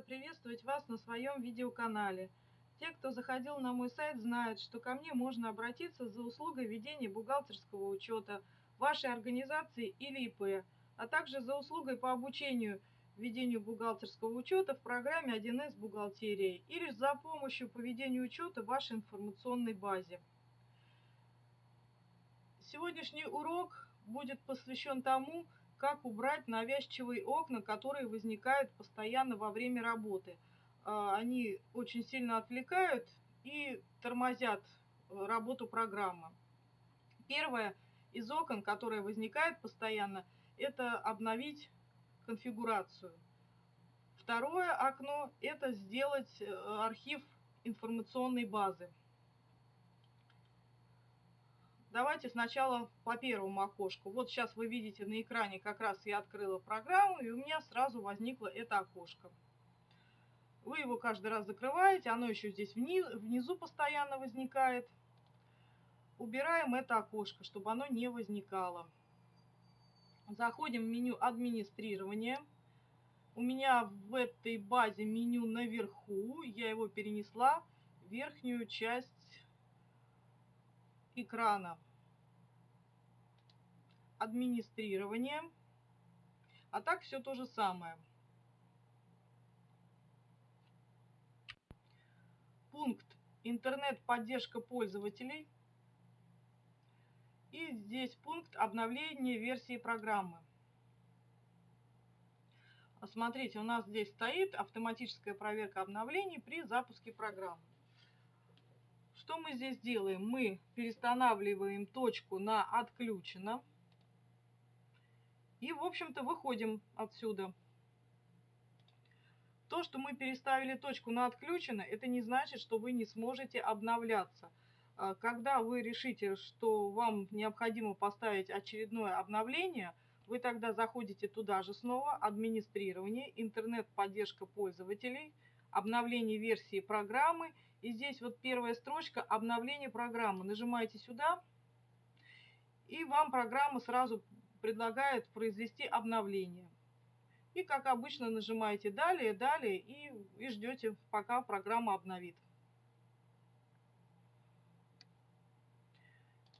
приветствовать вас на своем видеоканале. Те, кто заходил на мой сайт, знают, что ко мне можно обратиться за услугой ведения бухгалтерского учета вашей организации или ИП, а также за услугой по обучению ведению бухгалтерского учета в программе 1С бухгалтерии или за помощью по ведению учета в вашей информационной базе. Сегодняшний урок будет посвящен тому, как убрать навязчивые окна, которые возникают постоянно во время работы. А, они очень сильно отвлекают и тормозят э, работу программы. Первое из окон, которое возникает постоянно, это обновить конфигурацию. Второе окно – это сделать э, архив информационной базы. Давайте сначала по первому окошку. Вот сейчас вы видите на экране, как раз я открыла программу, и у меня сразу возникло это окошко. Вы его каждый раз закрываете, оно еще здесь внизу, внизу постоянно возникает. Убираем это окошко, чтобы оно не возникало. Заходим в меню администрирования. У меня в этой базе меню наверху, я его перенесла в верхнюю часть экрана администрирование. А так все то же самое. Пункт интернет-поддержка пользователей. И здесь пункт обновление версии программы. Смотрите, у нас здесь стоит автоматическая проверка обновлений при запуске программы. Что мы здесь делаем? Мы перестанавливаем точку на «Отключено». И, в общем-то, выходим отсюда. То, что мы переставили точку на «Отключено», это не значит, что вы не сможете обновляться. А, когда вы решите, что вам необходимо поставить очередное обновление, вы тогда заходите туда же снова, администрирование, интернет-поддержка пользователей, обновление версии программы. И здесь вот первая строчка «Обновление программы». Нажимаете сюда, и вам программа сразу предлагает произвести обновление. И, как обычно, нажимаете «Далее», «Далее» и, и ждете, пока программа обновит.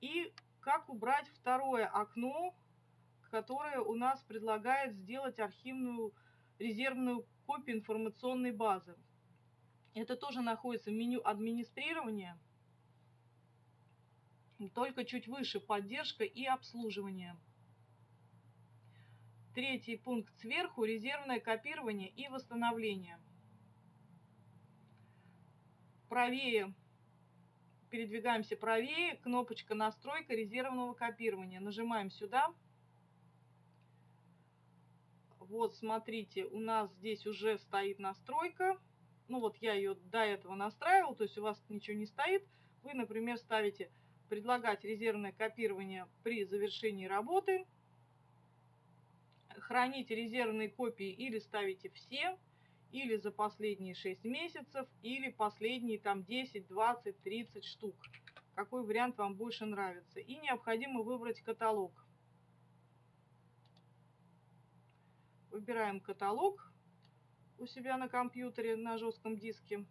И как убрать второе окно, которое у нас предлагает сделать архивную резервную копию информационной базы. Это тоже находится в меню администрирования, только чуть выше поддержка и обслуживание. Третий пункт сверху – резервное копирование и восстановление. Правее, передвигаемся правее, кнопочка «Настройка резервного копирования». Нажимаем сюда. Вот, смотрите, у нас здесь уже стоит настройка. Ну вот я ее до этого настраивал, то есть у вас ничего не стоит. Вы, например, ставите «Предлагать резервное копирование при завершении работы» храните резервные копии или ставите все, или за последние 6 месяцев, или последние там 10, 20, 30 штук. Какой вариант вам больше нравится. И необходимо выбрать каталог. Выбираем каталог у себя на компьютере на жестком диске.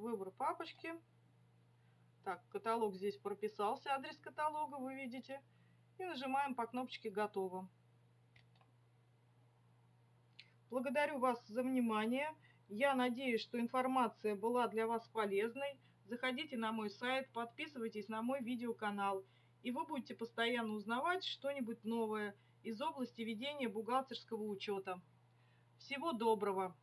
выбор папочки. Так, каталог здесь прописался, адрес каталога вы видите. И нажимаем по кнопочке «Готово». Благодарю вас за внимание. Я надеюсь, что информация была для вас полезной. Заходите на мой сайт, подписывайтесь на мой видеоканал, и вы будете постоянно узнавать что-нибудь новое из области ведения бухгалтерского учета. Всего доброго!